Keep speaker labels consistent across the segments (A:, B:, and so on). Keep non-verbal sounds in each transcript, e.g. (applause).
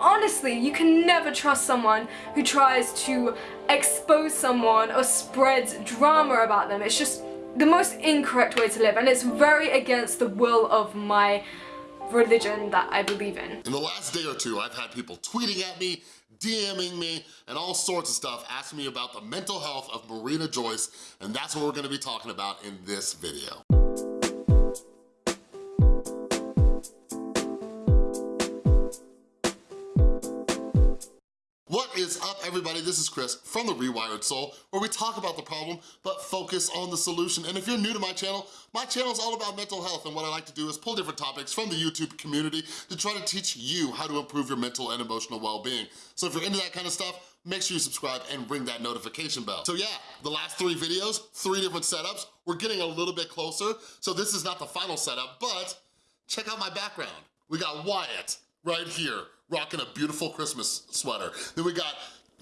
A: honestly, you can never trust someone who tries to expose someone or spreads drama about them. It's just the most incorrect way to live and it's very against the will of my religion that I believe in.
B: In the last day or two, I've had people tweeting at me, DMing me, and all sorts of stuff asking me about the mental health of Marina Joyce, and that's what we're gonna be talking about in this video. Everybody? This is Chris from The Rewired Soul where we talk about the problem but focus on the solution. And if you're new to my channel, my channel is all about mental health and what I like to do is pull different topics from the YouTube community to try to teach you how to improve your mental and emotional well-being. So if you're into that kind of stuff, make sure you subscribe and ring that notification bell. So yeah, the last three videos, three different setups, we're getting a little bit closer. So this is not the final setup, but check out my background. We got Wyatt right here rocking a beautiful Christmas sweater. Then we got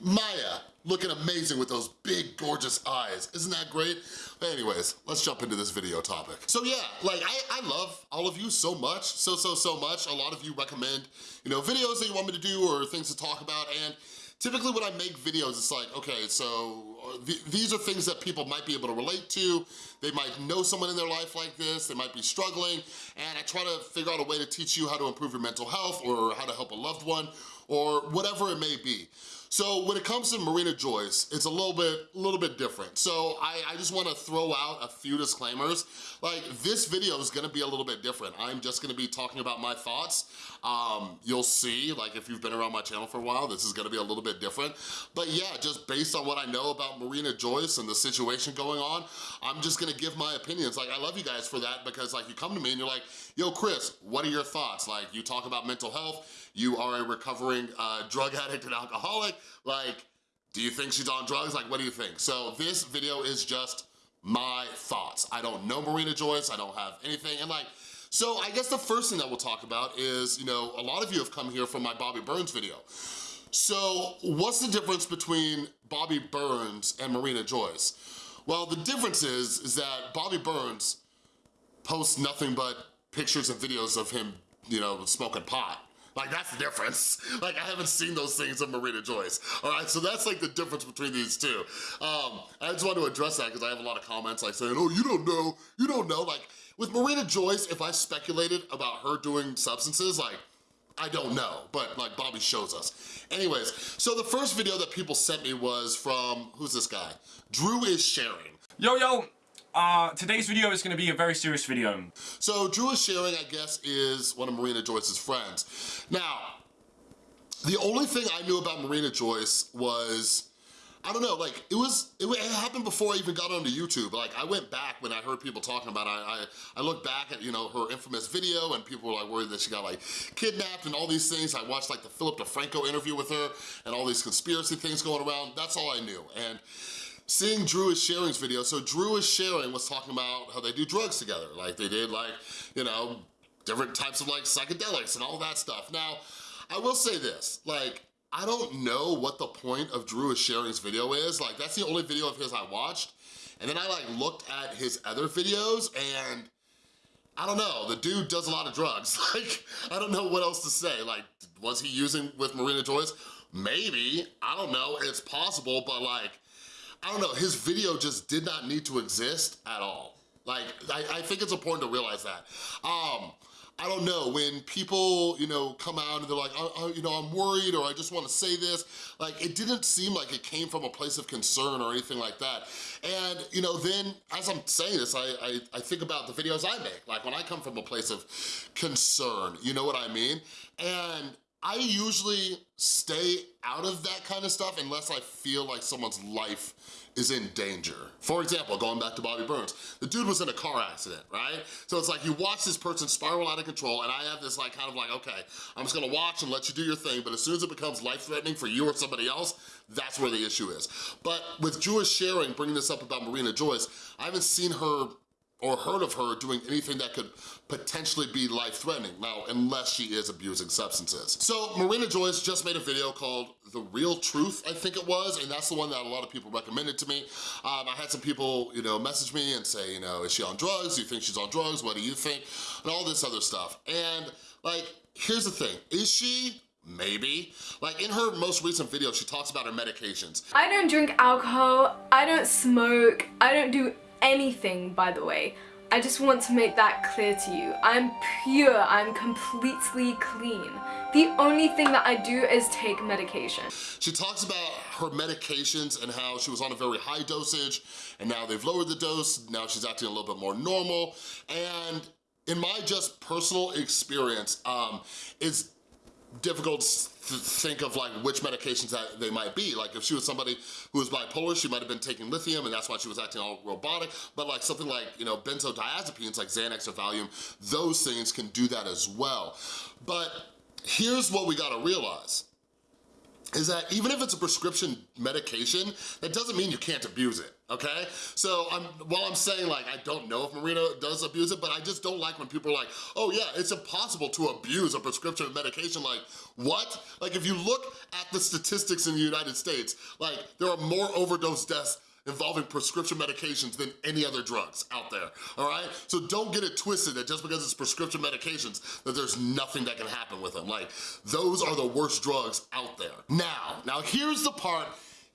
B: Maya, looking amazing with those big, gorgeous eyes. Isn't that great? But anyways, let's jump into this video topic. So yeah, like I, I love all of you so much, so, so, so much. A lot of you recommend, you know, videos that you want me to do or things to talk about. And typically when I make videos, it's like, okay, so uh, th these are things that people might be able to relate to. They might know someone in their life like this. They might be struggling. And I try to figure out a way to teach you how to improve your mental health or how to help a loved one or whatever it may be. So when it comes to Marina Joyce, it's a little bit, a little bit different. So I, I just wanna throw out a few disclaimers. Like this video is gonna be a little bit different. I'm just gonna be talking about my thoughts. Um, you'll see, like if you've been around my channel for a while, this is gonna be a little bit different. But yeah, just based on what I know about Marina Joyce and the situation going on, I'm just gonna give my opinions. Like I love you guys for that because like you come to me and you're like, yo Chris, what are your thoughts? Like you talk about mental health, you are a recovering uh, drug addict and alcoholic, like, do you think she's on drugs? Like, what do you think? So this video is just my thoughts. I don't know Marina Joyce, I don't have anything, and like, so I guess the first thing that we'll talk about is, you know, a lot of you have come here from my Bobby Burns video. So what's the difference between Bobby Burns and Marina Joyce? Well, the difference is, is that Bobby Burns posts nothing but pictures and videos of him, you know, smoking pot. Like that's the difference. Like I haven't seen those things of Marina Joyce. All right, so that's like the difference between these two. Um, I just want to address that because I have a lot of comments like saying, oh, you don't know, you don't know. Like with Marina Joyce, if I speculated about her doing substances, like I don't know, but like Bobby shows us. Anyways, so the first video that people sent me was from, who's this guy? Drew is sharing.
C: Yo, yo, uh, today's video is gonna be a very serious video.
B: So Drew is sharing, I guess, is one of Marina Joyce's friends. Now, the only thing I knew about Marina Joyce was, I don't know, like it was, it, it, happened before I even got onto YouTube. Like I went back when I heard people talking about it, I, I, I looked back at, you know, her infamous video and people were like worried that she got like kidnapped and all these things. I watched like the Philip DeFranco interview with her and all these conspiracy things going around. That's all I knew. And seeing Drew is Sharing's video, so Drew is Sharing was talking about how they do drugs together. Like they did like, you know, different types of like psychedelics and all that stuff. Now, I will say this, like, I don't know what the point of Drew is Sharing's video is. Like, that's the only video of his I watched. And then I like looked at his other videos and I don't know, the dude does a lot of drugs. (laughs) Like, I don't know what else to say. Like, was he using with Marina Joyce? Maybe, I don't know, it's possible, but like, I don't know, his video just did not need to exist at all. Like, I, I think it's important to realize that. Um, I don't know, when people, you know, come out and they're like, oh, oh, you know, I'm worried or I just wanna say this, like, it didn't seem like it came from a place of concern or anything like that. And, you know, then as I'm saying this, I, I, I think about the videos I make, like when I come from a place of concern, you know what I mean? And I usually stay out of that kind of stuff unless I feel like someone's life is in danger. For example, going back to Bobby Burns, the dude was in a car accident, right? So it's like you watch this person spiral out of control and I have this like kind of like, okay, I'm just gonna watch and let you do your thing, but as soon as it becomes life-threatening for you or somebody else, that's where the issue is. But with Drew is sharing, bringing this up about Marina Joyce, I haven't seen her or heard of her doing anything that could potentially be life-threatening, now, unless she is abusing substances. So Marina Joyce just made a video called The Real Truth, I think it was, and that's the one that a lot of people recommended to me. Um, I had some people, you know, message me and say, you know, is she on drugs? Do you think she's on drugs? What do you think? And all this other stuff. And like, here's the thing, is she? Maybe. Like in her most recent video, she talks about her medications.
A: I don't drink alcohol, I don't smoke, I don't do anything, by the way. I just want to make that clear to you. I'm pure, I'm completely clean. The only thing that I do is take medication.
B: She talks about her medications and how she was on a very high dosage and now they've lowered the dose, now she's acting a little bit more normal. And in my just personal experience, um, it's difficult to think of like which medications that they might be. Like if she was somebody who was bipolar, she might have been taking lithium and that's why she was acting all robotic. But like something like, you know, benzodiazepines like Xanax or Valium, those things can do that as well. But here's what we gotta realize is that even if it's a prescription medication, that doesn't mean you can't abuse it, okay? So I'm, while I'm saying like, I don't know if Marina does abuse it, but I just don't like when people are like, oh yeah, it's impossible to abuse a prescription medication. Like, what? Like if you look at the statistics in the United States, like there are more overdose deaths involving prescription medications than any other drugs out there, all right? So don't get it twisted that just because it's prescription medications that there's nothing that can happen with them. Like, those are the worst drugs out there. Now, now here's the part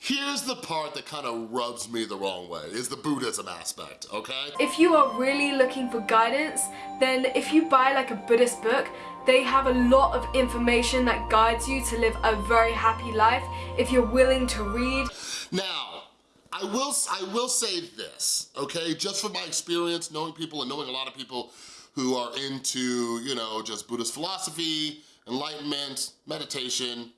B: Here's the part that kind of rubs me the wrong way, is the Buddhism aspect, okay?
A: If you are really looking for guidance, then if you buy like a Buddhist book, they have a lot of information that guides you to live a very happy life if you're willing to read.
B: Now, I will, I will say this, okay? Just from my experience, knowing people and knowing a lot of people who are into, you know, just Buddhist philosophy, enlightenment, meditation,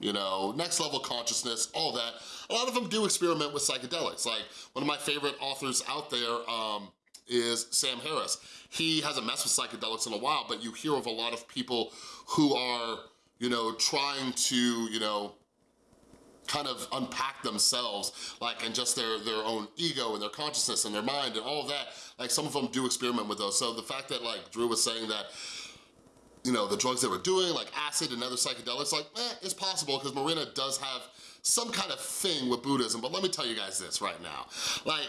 B: you know, next level consciousness, all that. A lot of them do experiment with psychedelics. Like one of my favorite authors out there um, is Sam Harris. He hasn't messed with psychedelics in a while, but you hear of a lot of people who are, you know, trying to, you know, kind of unpack themselves, like, and just their, their own ego and their consciousness and their mind and all of that. Like, some of them do experiment with those. So the fact that, like, Drew was saying that, you know, the drugs they were doing, like acid and other psychedelics, like, eh, it's possible because Marina does have some kind of thing with Buddhism. But let me tell you guys this right now. Like,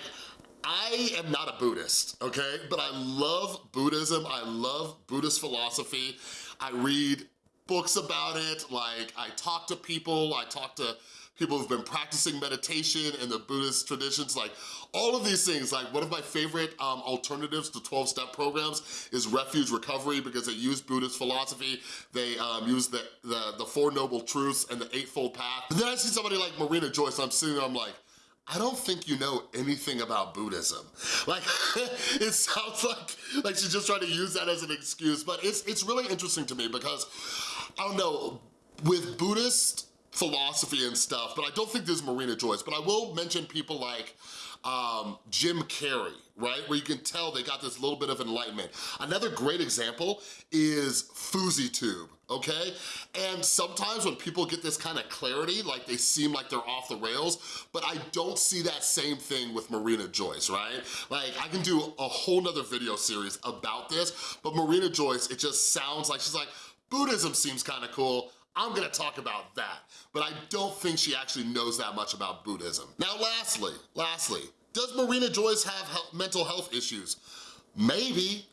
B: I am not a Buddhist, okay? But I love Buddhism. I love Buddhist philosophy. I read books about it. Like, I talk to people. I talk to people who've been practicing meditation and the Buddhist traditions, like all of these things, like one of my favorite um, alternatives to 12-step programs is Refuge Recovery because they use Buddhist philosophy, they um, use the, the, the Four Noble Truths and the Eightfold Path. And then I see somebody like Marina Joyce, I'm sitting there, I'm like, I don't think you know anything about Buddhism. Like, (laughs) it sounds like, like she's just trying to use that as an excuse, but it's, it's really interesting to me because, I don't know, with Buddhist philosophy and stuff, but I don't think this is Marina Joyce, but I will mention people like um, Jim Carrey, right? Where you can tell they got this little bit of enlightenment. Another great example is FouseyTube, okay? And sometimes when people get this kind of clarity, like they seem like they're off the rails, but I don't see that same thing with Marina Joyce, right? Like I can do a whole nother video series about this, but Marina Joyce, it just sounds like she's like, Buddhism seems kind of cool. I'm gonna talk about that, but I don't think she actually knows that much about Buddhism. Now lastly, lastly, does Marina Joyce have he mental health issues? Maybe,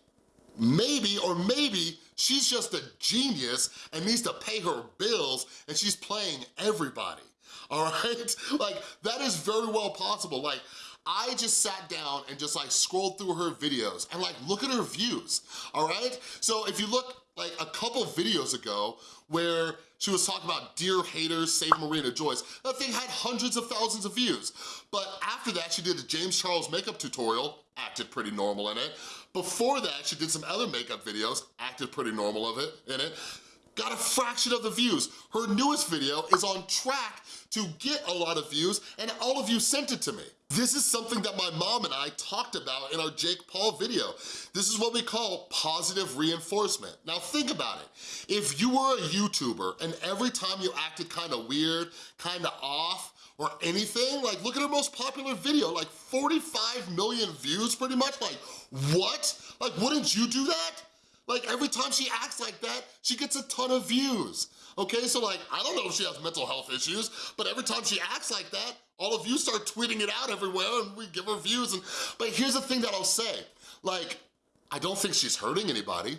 B: maybe, or maybe she's just a genius and needs to pay her bills and she's playing everybody, (laughs) all right? Like, that is very well possible. Like, I just sat down and just like scrolled through her videos and like look at her views, all right? So if you look like a couple videos ago where she was talking about Dear Haters, Save Marina Joyce. That thing had hundreds of thousands of views. But after that, she did a James Charles makeup tutorial, acted pretty normal in it. Before that, she did some other makeup videos, acted pretty normal of it in it got a fraction of the views. Her newest video is on track to get a lot of views and all of you sent it to me. This is something that my mom and I talked about in our Jake Paul video. This is what we call positive reinforcement. Now think about it. If you were a YouTuber and every time you acted kind of weird, kind of off, or anything, like look at her most popular video, like 45 million views pretty much, like what? Like wouldn't you do that? Like every time she acts like that, she gets a ton of views. Okay, so like, I don't know if she has mental health issues, but every time she acts like that, all of you start tweeting it out everywhere and we give her views. And But here's the thing that I'll say. Like, I don't think she's hurting anybody.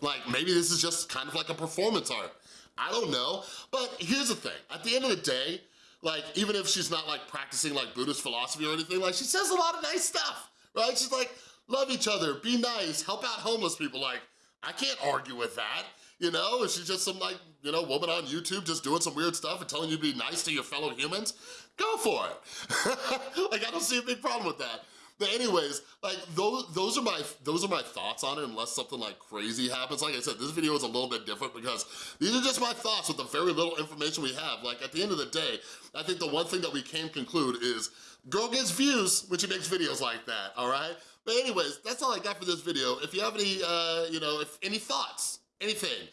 B: Like, maybe this is just kind of like a performance art. I don't know. But here's the thing, at the end of the day, like, even if she's not like practicing like Buddhist philosophy or anything, like she says a lot of nice stuff, right? She's like, love each other, be nice, help out homeless people. Like, I can't argue with that. You know, is she just some like, you know, woman on YouTube just doing some weird stuff and telling you to be nice to your fellow humans? Go for it. (laughs) like, I don't see a big problem with that. But anyways, like those those are my those are my thoughts on it unless something like crazy happens. Like I said, this video is a little bit different because these are just my thoughts with the very little information we have. Like at the end of the day, I think the one thing that we can conclude is girl gets views when she makes videos like that, all right? But anyways, that's all I got for this video. If you have any, uh, you know, if any thoughts, anything,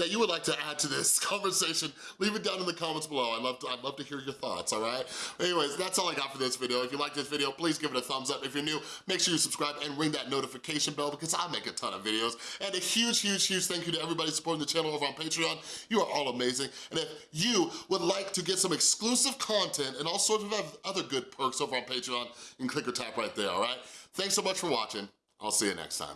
B: that you would like to add to this (laughs) conversation, leave it down in the comments below. I'd love to, I'd love to hear your thoughts, all right? Anyways, that's all I got for this video. If you like this video, please give it a thumbs up. If you're new, make sure you subscribe and ring that notification bell because I make a ton of videos. And a huge, huge, huge thank you to everybody supporting the channel over on Patreon. You are all amazing. And if you would like to get some exclusive content and all sorts of other good perks over on Patreon, you can click or tap right there, all right? Thanks so much for watching. I'll see you next time.